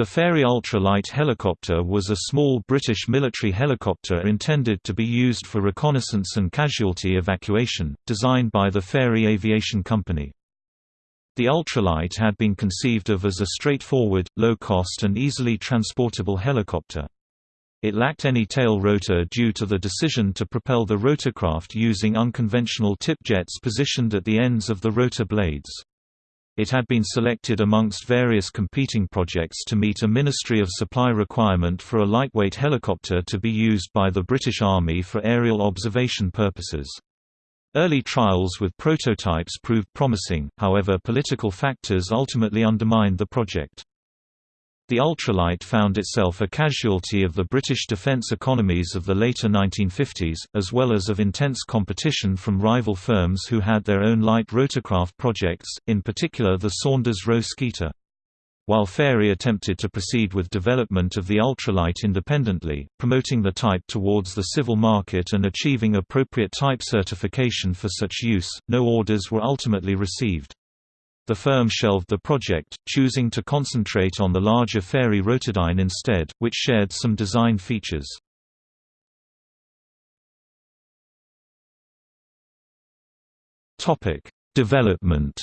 The Fairey Ultra-Light helicopter was a small British military helicopter intended to be used for reconnaissance and casualty evacuation, designed by the Fairey Aviation Company. The ultralight had been conceived of as a straightforward, low-cost and easily transportable helicopter. It lacked any tail rotor due to the decision to propel the rotorcraft using unconventional tip jets positioned at the ends of the rotor blades. It had been selected amongst various competing projects to meet a Ministry of Supply requirement for a lightweight helicopter to be used by the British Army for aerial observation purposes. Early trials with prototypes proved promising, however political factors ultimately undermined the project. The ultralight found itself a casualty of the British defence economies of the later 1950s, as well as of intense competition from rival firms who had their own light rotorcraft projects, in particular the Saunders Roe Skeeter. While Fairey attempted to proceed with development of the ultralight independently, promoting the type towards the civil market and achieving appropriate type certification for such use, no orders were ultimately received. The firm shelved the project, choosing to concentrate on the larger Fairey Rotodyne instead, which shared some design features. Topic: Development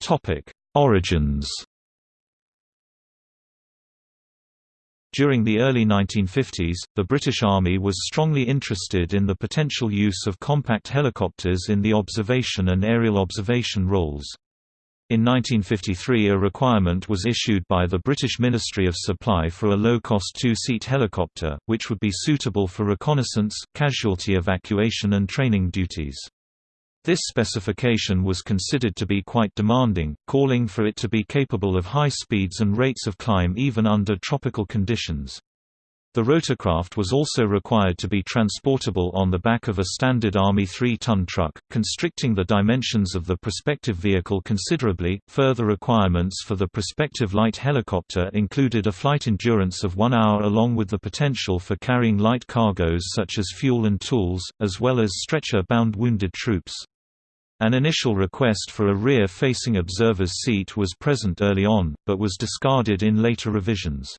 Topic: Origins During the early 1950s, the British Army was strongly interested in the potential use of compact helicopters in the observation and aerial observation roles. In 1953 a requirement was issued by the British Ministry of Supply for a low-cost two-seat helicopter, which would be suitable for reconnaissance, casualty evacuation and training duties. This specification was considered to be quite demanding, calling for it to be capable of high speeds and rates of climb even under tropical conditions. The rotorcraft was also required to be transportable on the back of a standard Army 3-ton truck, constricting the dimensions of the prospective vehicle considerably. Further requirements for the prospective light helicopter included a flight endurance of one hour along with the potential for carrying light cargoes such as fuel and tools, as well as stretcher-bound wounded troops. An initial request for a rear-facing observer's seat was present early on, but was discarded in later revisions.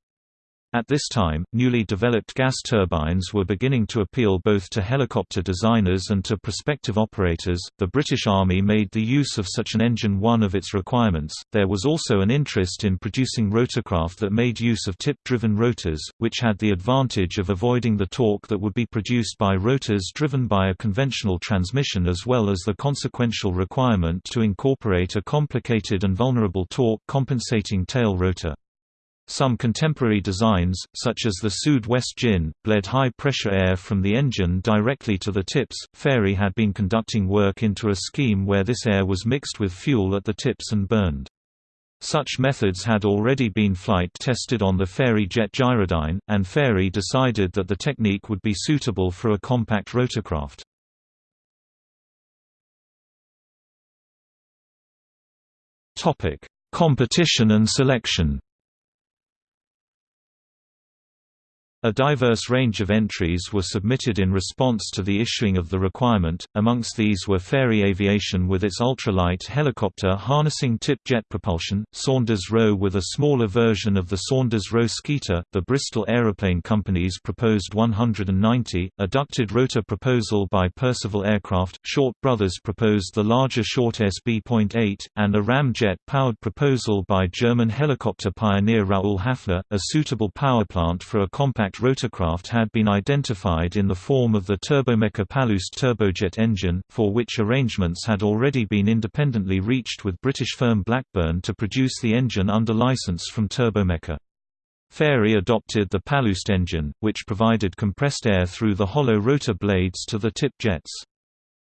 At this time, newly developed gas turbines were beginning to appeal both to helicopter designers and to prospective operators. The British Army made the use of such an engine one of its requirements. There was also an interest in producing rotorcraft that made use of tip driven rotors, which had the advantage of avoiding the torque that would be produced by rotors driven by a conventional transmission, as well as the consequential requirement to incorporate a complicated and vulnerable torque compensating tail rotor. Some contemporary designs, such as the Sud West Djinn, bled high-pressure air from the engine directly to the tips. Fairey had been conducting work into a scheme where this air was mixed with fuel at the tips and burned. Such methods had already been flight tested on the Fairey Jet Gyrodyne, and Fairey decided that the technique would be suitable for a compact rotorcraft. Competition and selection A diverse range of entries were submitted in response to the issuing of the requirement, amongst these were Fairey Aviation with its ultralight helicopter harnessing tip jet propulsion, Saunders Roe with a smaller version of the Saunders Roe Skeeter, the Bristol Aeroplane Company's proposed 190, a ducted rotor proposal by Percival Aircraft, Short Brothers proposed the larger Short SB.8, and a ramjet-powered proposal by German helicopter pioneer Raoul Hafner, a suitable power plant for a compact rotorcraft had been identified in the form of the Turbomeca Palas turbojet engine, for which arrangements had already been independently reached with British firm Blackburn to produce the engine under license from Turbomeca. Fairey adopted the Palas engine, which provided compressed air through the hollow rotor blades to the tip jets.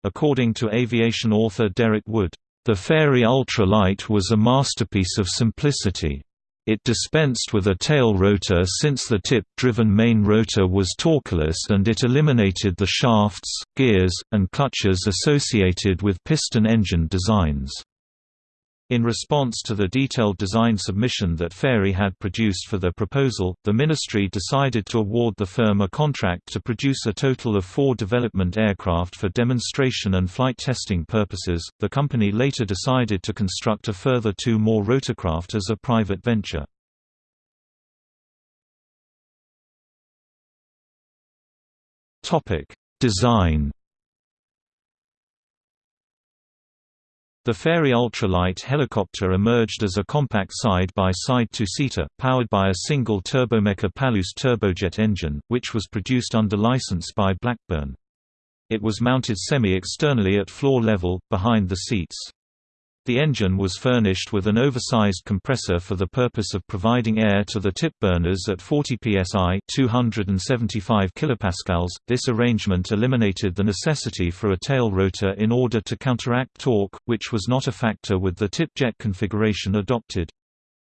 According to aviation author Derek Wood, "...the Fairey Ultralight was a masterpiece of simplicity." It dispensed with a tail rotor since the tip-driven main rotor was torqueless and it eliminated the shafts, gears, and clutches associated with piston engine designs. In response to the detailed design submission that Fairey had produced for the proposal, the ministry decided to award the firm a contract to produce a total of four development aircraft for demonstration and flight testing purposes. The company later decided to construct a further two more rotorcraft as a private venture. Topic: Design The Fairey ultralight helicopter emerged as a compact side-by-side two-seater, powered by a single Turbomeca Palas turbojet engine, which was produced under license by Blackburn. It was mounted semi-externally at floor level, behind the seats. The engine was furnished with an oversized compressor for the purpose of providing air to the tip burners at 40 psi (275 kilopascals). This arrangement eliminated the necessity for a tail rotor in order to counteract torque, which was not a factor with the tip jet configuration adopted.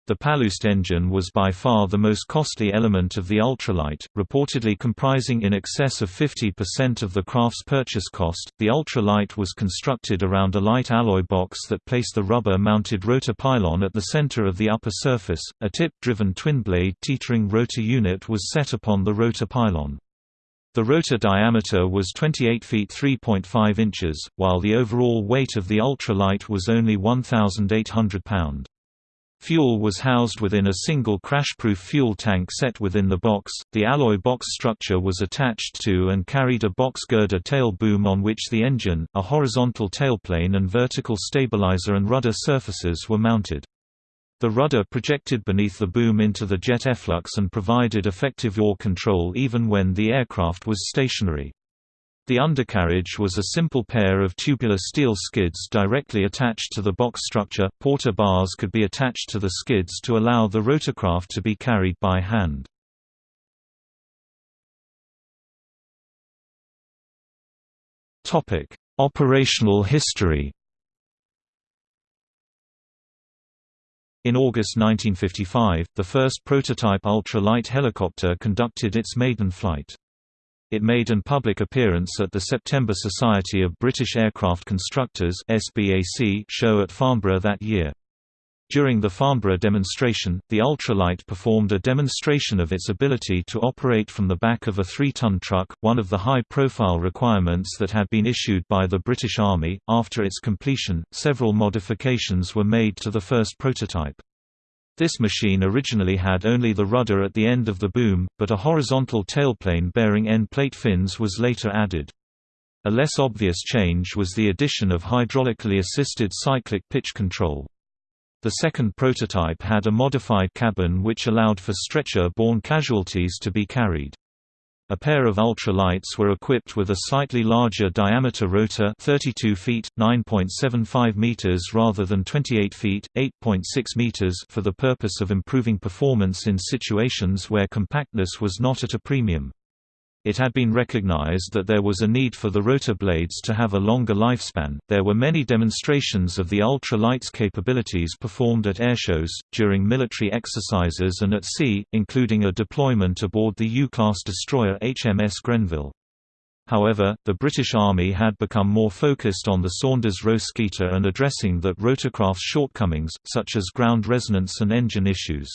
The Palas engine was by far the most costly element of the ultralight, reportedly comprising in excess of 50% of the craft's purchase cost. The ultralight was constructed around a light alloy box that placed the rubber mounted rotor pylon at the center of the upper surface. A tip driven twin blade teetering rotor unit was set upon the rotor pylon. The rotor diameter was 28 feet 3.5 inches, while the overall weight of the ultralight was only 1,800 pound. Fuel was housed within a single crash-proof fuel tank set within the box. The alloy box structure was attached to and carried a box girder tail boom on which the engine, a horizontal tailplane and vertical stabilizer and rudder surfaces were mounted. The rudder projected beneath the boom into the jet efflux and provided effective yaw control even when the aircraft was stationary. The undercarriage was a simple pair of tubular steel skids directly attached to the box structure. Porter bars could be attached to the skids to allow the rotorcraft to be carried by hand. Topic: Operational history. In August 1955, the first prototype ultra-light helicopter conducted its maiden flight. It made an public appearance at the September Society of British Aircraft Constructors show at Farnborough that year. During the Farnborough demonstration, the ultralight performed a demonstration of its ability to operate from the back of a three-ton truck, one of the high-profile requirements that had been issued by the British Army. After its completion, several modifications were made to the first prototype. This machine originally had only the rudder at the end of the boom, but a horizontal tailplane bearing end plate fins was later added. A less obvious change was the addition of hydraulically assisted cyclic pitch control. The second prototype had a modified cabin which allowed for stretcher-borne casualties to be carried. A pair of ultralights were equipped with a slightly larger diameter rotor 32 feet, 9.75 meters rather than 28 feet, 8.6 meters for the purpose of improving performance in situations where compactness was not at a premium. It had been recognized that there was a need for the rotor blades to have a longer lifespan. There were many demonstrations of the ultra light's capabilities performed at airshows, during military exercises, and at sea, including a deployment aboard the U class destroyer HMS Grenville. However, the British Army had become more focused on the Saunders-Roe Skeeter and addressing that rotorcraft's shortcomings, such as ground resonance and engine issues.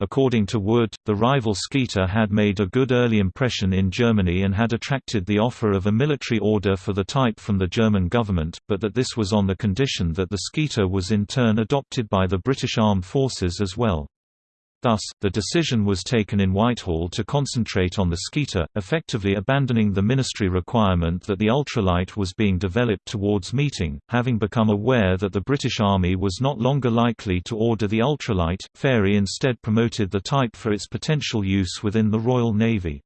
According to Wood, the rival Skeeter had made a good early impression in Germany and had attracted the offer of a military order for the type from the German government, but that this was on the condition that the Skeeter was in turn adopted by the British Armed Forces as well. Thus, the decision was taken in Whitehall to concentrate on the Skeeter, effectively abandoning the ministry requirement that the ultralight was being developed towards meeting. Having become aware that the British Army was not longer likely to order the ultralight, Fairey instead promoted the type for its potential use within the Royal Navy.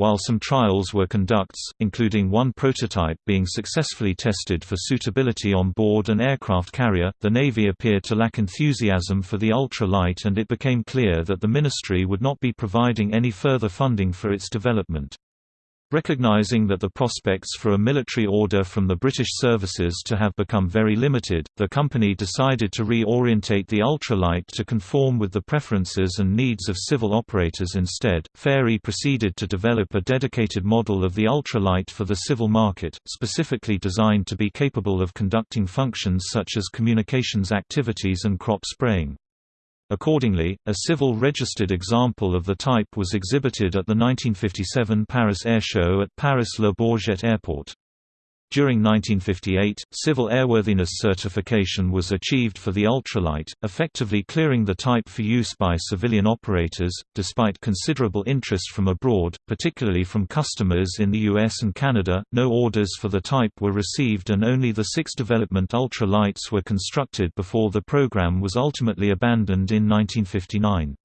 While some trials were conducts, including one prototype being successfully tested for suitability on board an aircraft carrier, the Navy appeared to lack enthusiasm for the ultralight and it became clear that the Ministry would not be providing any further funding for its development. Recognizing that the prospects for a military order from the British services to have become very limited, the company decided to re-orientate the ultralight to conform with the preferences and needs of civil operators instead. Fairey proceeded to develop a dedicated model of the ultralight for the civil market, specifically designed to be capable of conducting functions such as communications activities and crop spraying. Accordingly, a civil registered example of the type was exhibited at the 1957 Paris Air Show at Paris-Le Bourget Airport. During 1958, civil airworthiness certification was achieved for the ultralight, effectively clearing the type for use by civilian operators. Despite considerable interest from abroad, particularly from customers in the US and Canada, no orders for the type were received and only the six development ultralights were constructed before the program was ultimately abandoned in 1959.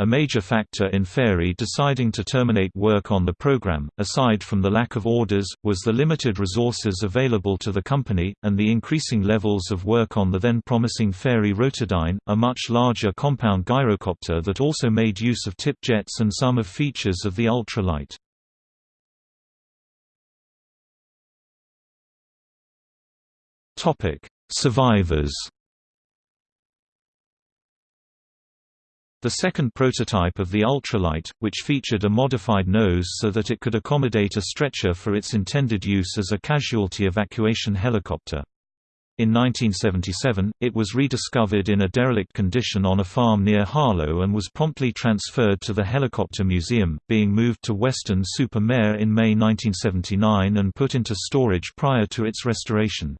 A major factor in Fairey deciding to terminate work on the program, aside from the lack of orders, was the limited resources available to the company, and the increasing levels of work on the then promising Fairey Rotodyne, a much larger compound gyrocopter that also made use of tip jets and some of features of the ultralight. Survivors The second prototype of the ultralight, which featured a modified nose so that it could accommodate a stretcher for its intended use as a casualty evacuation helicopter. In 1977, it was rediscovered in a derelict condition on a farm near Harlow and was promptly transferred to the Helicopter Museum, being moved to Weston-super-Mare in May 1979 and put into storage prior to its restoration.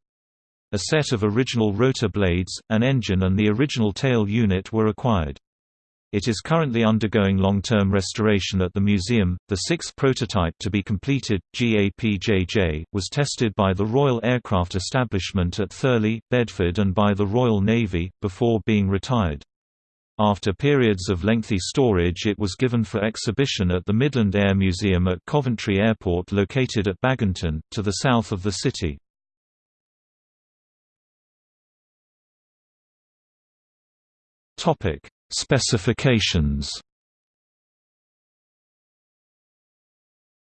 A set of original rotor blades, an engine and the original tail unit were acquired. It is currently undergoing long-term restoration at the museum. The sixth prototype to be completed, GAPJJ, was tested by the Royal Aircraft Establishment at Thurleigh, Bedford and by the Royal Navy, before being retired. After periods of lengthy storage it was given for exhibition at the Midland Air Museum at Coventry Airport located at Baginton, to the south of the city. Topic. Specifications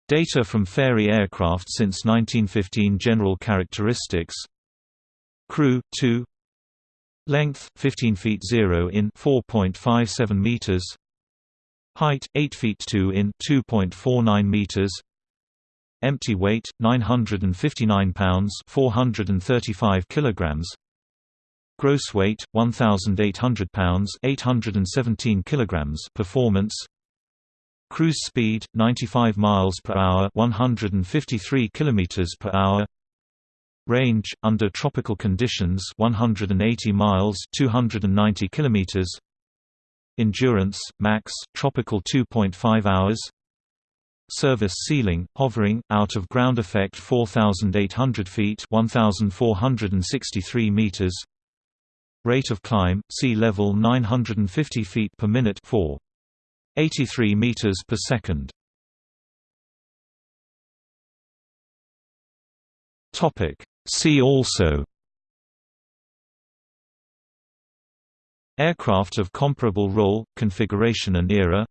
Data from Fairey aircraft since 1915 General characteristics Crew 2 Length 15 feet 0 in 4.57 meters Height 8 feet 2 in 2.49 meters Empty weight 959 pounds 435 kilograms Gross weight 1800 pounds 817 kilograms. Performance. Cruise speed 95 miles per hour 153 kilometers per hour. Range under tropical conditions 180 miles 290 kilometers. Endurance max tropical 2.5 hours. Service ceiling hovering out of ground effect 4800 feet 1463 meters Rate of climb, sea level 950 feet per minute 4. 83 meters per second. Topic. See also Aircraft of comparable role, configuration and era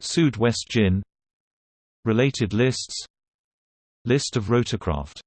Sud West Djinn Related lists List of rotorcraft